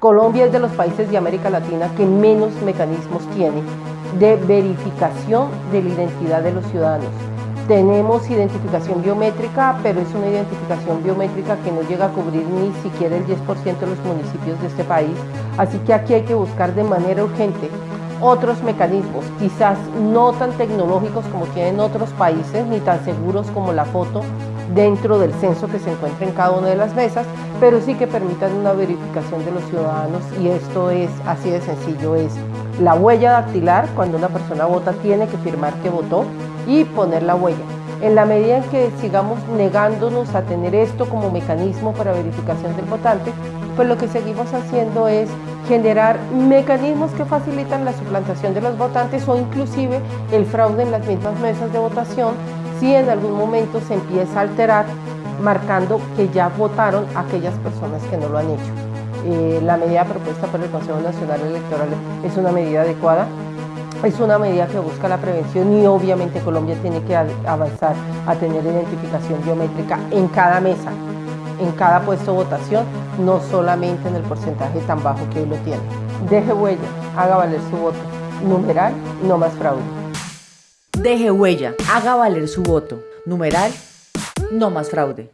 Colombia es de los países de América Latina que menos mecanismos tiene de verificación de la identidad de los ciudadanos. Tenemos identificación biométrica, pero es una identificación biométrica que no llega a cubrir ni siquiera el 10% de los municipios de este país, así que aquí hay que buscar de manera urgente otros mecanismos, quizás no tan tecnológicos como tienen otros países, ni tan seguros como la foto dentro del censo que se encuentra en cada una de las mesas, pero sí que permitan una verificación de los ciudadanos y esto es así de sencillo, es la huella dactilar, cuando una persona vota tiene que firmar que votó y poner la huella. En la medida en que sigamos negándonos a tener esto como mecanismo para verificación del votante, pues lo que seguimos haciendo es generar mecanismos que facilitan la suplantación de los votantes o inclusive el fraude en las mismas mesas de votación si en algún momento se empieza a alterar marcando que ya votaron aquellas personas que no lo han hecho. Eh, la medida propuesta por el Consejo Nacional Electoral es una medida adecuada, es una medida que busca la prevención y obviamente Colombia tiene que avanzar a tener identificación biométrica en cada mesa, en cada puesto de votación, no solamente en el porcentaje tan bajo que hoy lo tiene. Deje huella, haga valer su voto. Numeral, no más fraude. Deje huella, haga valer su voto. Numeral, no más fraude.